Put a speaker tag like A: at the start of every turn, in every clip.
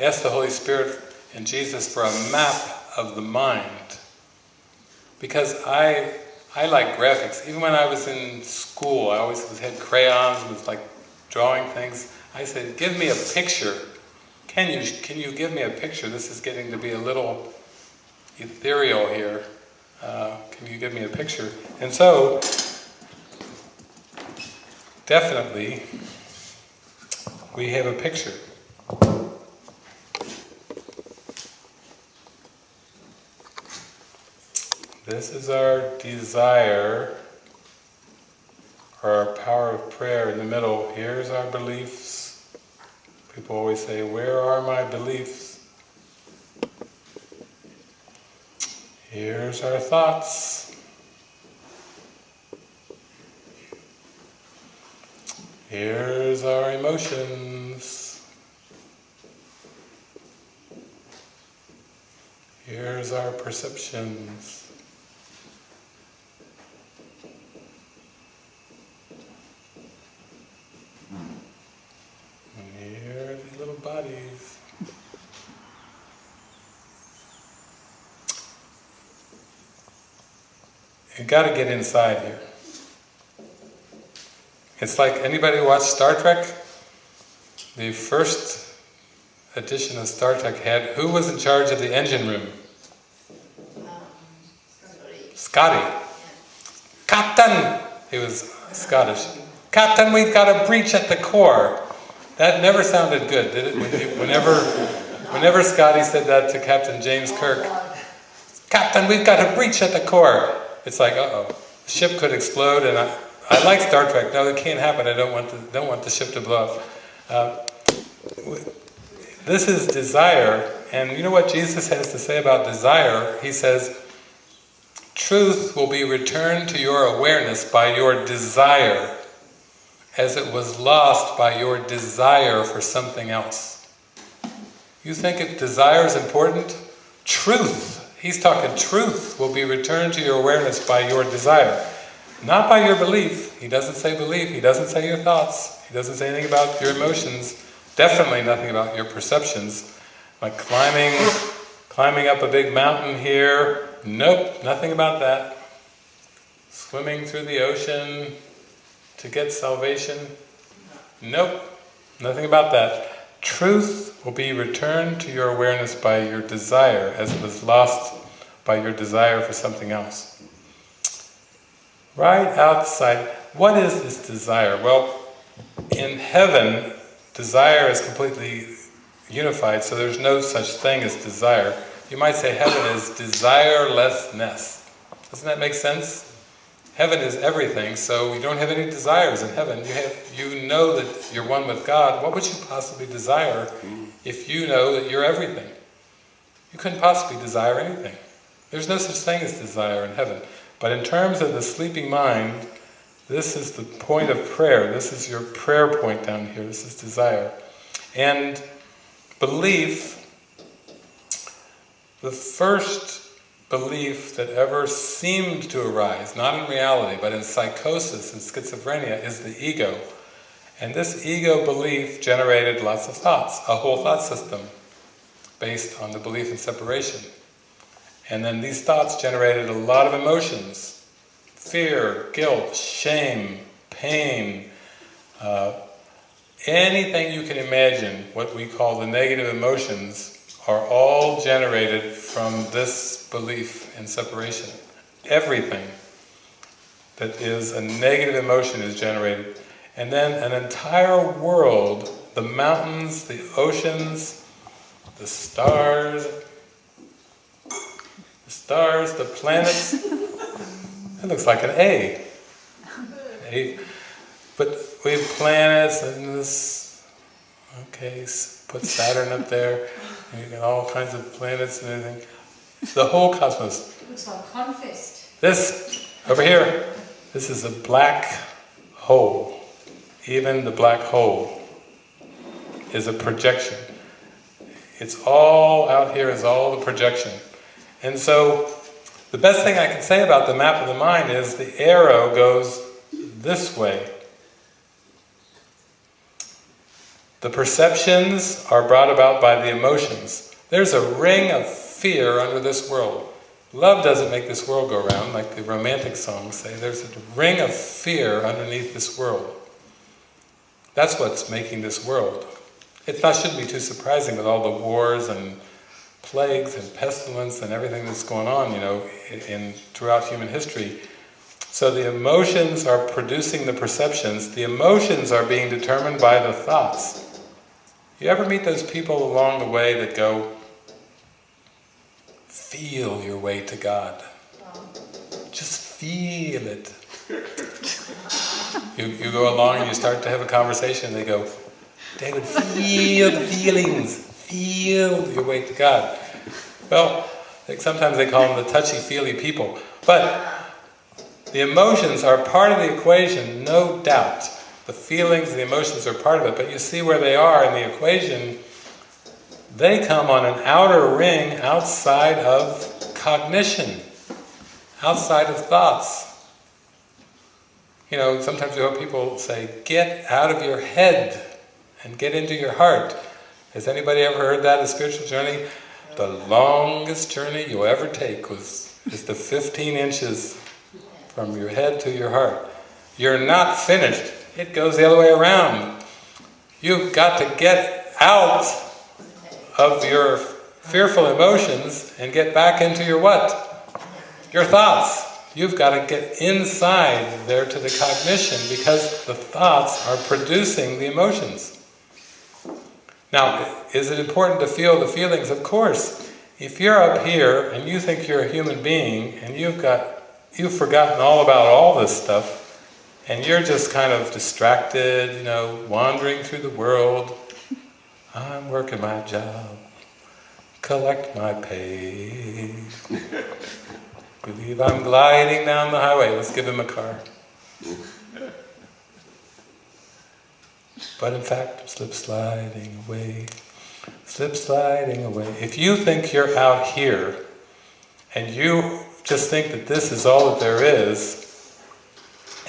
A: asked the Holy Spirit and Jesus for a map of the mind. Because I, I like graphics. Even when I was in school, I always had crayons, and was like drawing things. I said, give me a picture. Can you, can you give me a picture? This is getting to be a little ethereal here. Uh, can you give me a picture? And so, definitely, we have a picture. This is our desire, or our power of prayer in the middle. Here's our beliefs. People always say, where are my beliefs? Here's our thoughts. Here's our emotions. Here's our perceptions. Bodies. You got to get inside here. It's like anybody watch Star Trek? The first edition of Star Trek had who was in charge of the engine room? Um, Scotty. Yeah. Captain. He was Scottish. Captain, we've got a breach at the core. That never sounded good, did it? Whenever, whenever Scotty said that to Captain James Kirk, Captain, we've got a breach at the core. It's like, uh-oh, the ship could explode, and I, I like Star Trek. No, it can't happen. I don't want the, don't want the ship to blow up. Uh, this is desire, and you know what Jesus has to say about desire? He says, truth will be returned to your awareness by your desire as it was lost by your desire for something else. You think if desire is important? Truth, he's talking truth, will be returned to your awareness by your desire. Not by your belief. He doesn't say belief, he doesn't say your thoughts, he doesn't say anything about your emotions, definitely nothing about your perceptions. Like climbing, climbing up a big mountain here, nope, nothing about that. Swimming through the ocean, to get salvation? Nope, nothing about that. Truth will be returned to your awareness by your desire as it was lost by your desire for something else. Right outside, what is this desire? Well, in heaven, desire is completely unified, so there's no such thing as desire. You might say heaven is desirelessness. Doesn't that make sense? Heaven is everything, so you don't have any desires in heaven. You have, you know that you're one with God. What would you possibly desire if you know that you're everything? You couldn't possibly desire anything. There's no such thing as desire in heaven. But in terms of the sleeping mind, this is the point of prayer. This is your prayer point down here. This is desire. And belief, the first belief that ever seemed to arise, not in reality, but in psychosis and schizophrenia, is the ego. And this ego belief generated lots of thoughts, a whole thought system based on the belief in separation. And then these thoughts generated a lot of emotions, fear, guilt, shame, pain, uh, anything you can imagine, what we call the negative emotions, are all generated from this belief in separation. Everything that is a negative emotion is generated. And then an entire world, the mountains, the oceans, the stars, the stars, the planets, it looks like an A. A. But we have planets and this, okay, put Saturn up there, and you got all kinds of planets and everything. The whole cosmos.
B: Looks like Confist.
A: This, over here, this is a black hole. Even the black hole is a projection. It's all out here is all the projection. And so, the best thing I can say about the map of the mind is the arrow goes this way. The perceptions are brought about by the emotions. There's a ring of fear under this world. Love doesn't make this world go round, like the romantic songs say. There's a ring of fear underneath this world. That's what's making this world. It not, shouldn't be too surprising with all the wars and plagues and pestilence and everything that's going on, you know, in, in throughout human history. So the emotions are producing the perceptions. The emotions are being determined by the thoughts. You ever meet those people along the way that go, feel your way to God. Just feel it. You, you go along and you start to have a conversation, they go, David, feel the feelings, feel your way to God. Well, like sometimes they call them the touchy-feely people. But the emotions are part of the equation, no doubt. The feelings, the emotions are part of it, but you see where they are in the equation, they come on an outer ring outside of cognition, outside of thoughts. You know, sometimes you hear people say, get out of your head and get into your heart. Has anybody ever heard that, a spiritual journey? The longest journey you'll ever take was is the 15 inches from your head to your heart. You're not finished. It goes the other way around. You've got to get out of your fearful emotions and get back into your what? Your thoughts. You've got to get inside there to the cognition because the thoughts are producing the emotions. Now, is it important to feel the feelings? Of course. If you're up here and you think you're a human being and you've got you've forgotten all about all this stuff and you're just kind of distracted, you know, wandering through the world, I'm working my job, collect my pay. Believe I'm gliding down the highway, let's give him a car. But in fact, I'm slip sliding away, slip sliding away. If you think you're out here, and you just think that this is all that there is,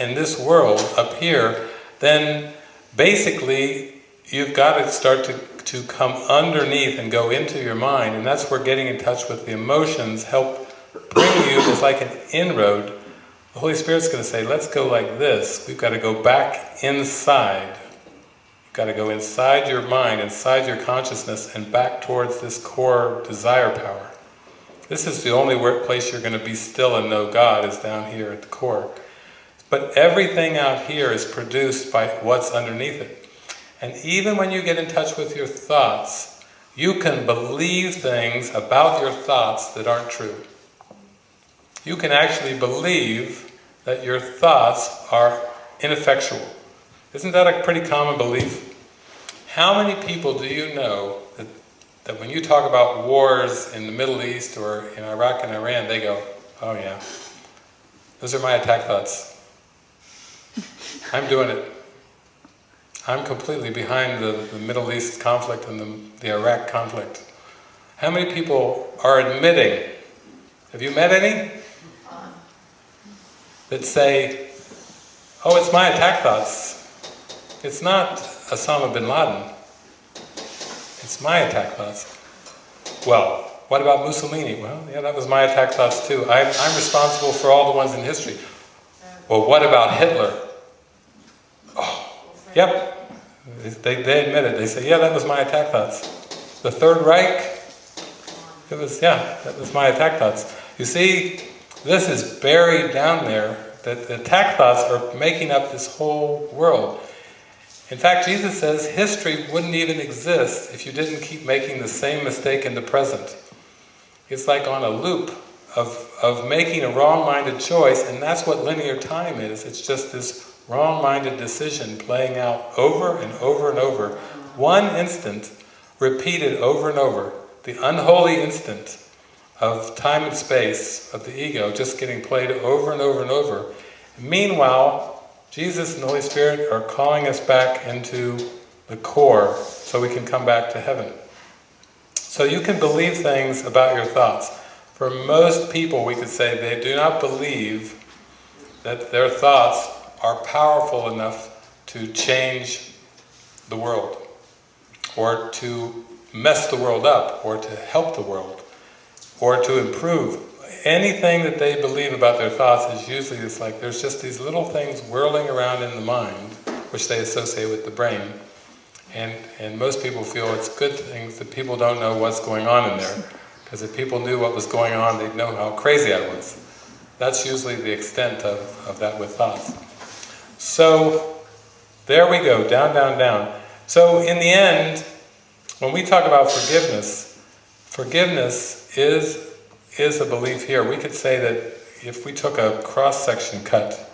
A: in this world up here, then basically you've got to start to, to come underneath and go into your mind, and that's where getting in touch with the emotions help bring you, it's like an inroad. The Holy Spirit's going to say, let's go like this. We've got to go back inside. You've got to go inside your mind, inside your consciousness, and back towards this core desire power. This is the only place you're going to be still and know God is down here at the core. But everything out here is produced by what's underneath it. And even when you get in touch with your thoughts, you can believe things about your thoughts that aren't true. You can actually believe that your thoughts are ineffectual. Isn't that a pretty common belief? How many people do you know that, that when you talk about wars in the Middle East or in Iraq and Iran, they go, oh yeah, those are my attack thoughts. I'm doing it. I'm completely behind the, the Middle East conflict and the, the Iraq conflict. How many people are admitting, have you met any? That say, oh it's my attack thoughts. It's not Osama bin Laden. It's my attack thoughts. Well, what about Mussolini? Well, yeah, that was my attack thoughts too. I, I'm responsible for all the ones in history. Well, what about Hitler? Yep. They, they admit it. They say, yeah, that was my attack thoughts. The Third Reich, it was, yeah, that was my attack thoughts. You see, this is buried down there, that the attack thoughts are making up this whole world. In fact, Jesus says history wouldn't even exist if you didn't keep making the same mistake in the present. It's like on a loop of, of making a wrong-minded choice, and that's what linear time is. It's just this wrong-minded decision playing out over and over and over. One instant, repeated over and over. The unholy instant of time and space, of the ego, just getting played over and over and over. Meanwhile, Jesus and the Holy Spirit are calling us back into the core so we can come back to heaven. So you can believe things about your thoughts. For most people, we could say they do not believe that their thoughts are powerful enough to change the world. or to mess the world up, or to help the world, or to improve. Anything that they believe about their thoughts is usually, it's like there's just these little things whirling around in the mind, which they associate with the brain. And, and most people feel it's good things that people don't know what's going on in there. Because if people knew what was going on, they'd know how crazy I was. That's usually the extent of, of that with thoughts. So, there we go, down, down, down. So in the end, when we talk about forgiveness, forgiveness is, is a belief here. We could say that if we took a cross-section cut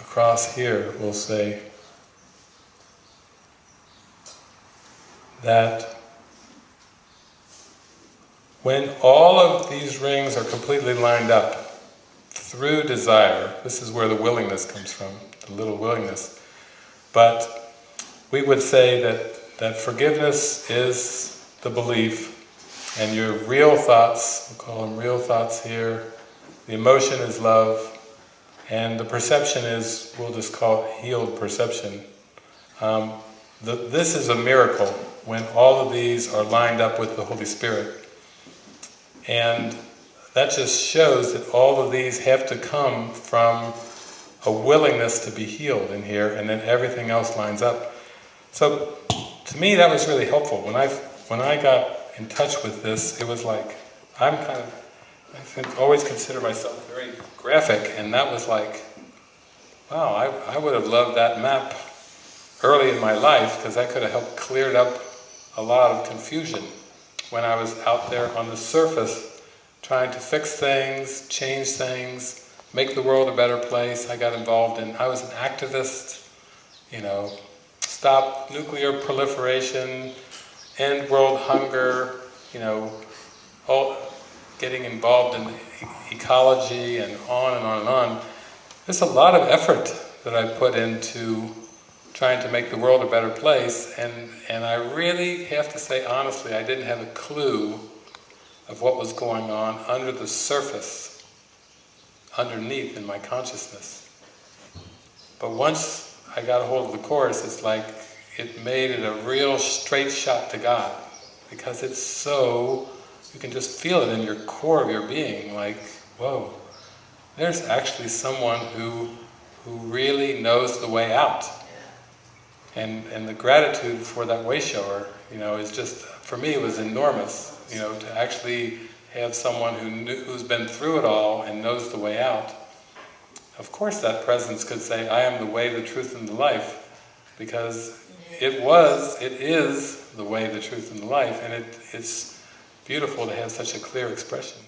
A: across here, we'll say that when all of these rings are completely lined up through desire, this is where the willingness comes from, the little willingness, but we would say that, that forgiveness is the belief and your real thoughts, we'll call them real thoughts here, the emotion is love, and the perception is, we'll just call it healed perception. Um, the, this is a miracle when all of these are lined up with the Holy Spirit. And that just shows that all of these have to come from a willingness to be healed in here, and then everything else lines up. So, to me that was really helpful. When I, when I got in touch with this, it was like, I'm kind of, I always consider myself very graphic, and that was like, wow, I, I would have loved that map early in my life, because that could have helped cleared up a lot of confusion when I was out there on the surface trying to fix things, change things, make the world a better place. I got involved in, I was an activist, you know, stop nuclear proliferation, end world hunger, you know, all, getting involved in ecology and on and on and on. There's a lot of effort that I put into trying to make the world a better place, and, and I really have to say honestly, I didn't have a clue of what was going on under the surface, underneath in my consciousness. But once I got a hold of the Course, it's like it made it a real straight shot to God, because it's so, you can just feel it in your core of your being, like, whoa, there's actually someone who, who really knows the way out. And, and the gratitude for that way shower, you know, is just, for me, was enormous, you know, to actually have someone who knew, who's been through it all and knows the way out. Of course that presence could say, I am the way, the truth, and the life, because it was, it is the way, the truth, and the life, and it, it's beautiful to have such a clear expression.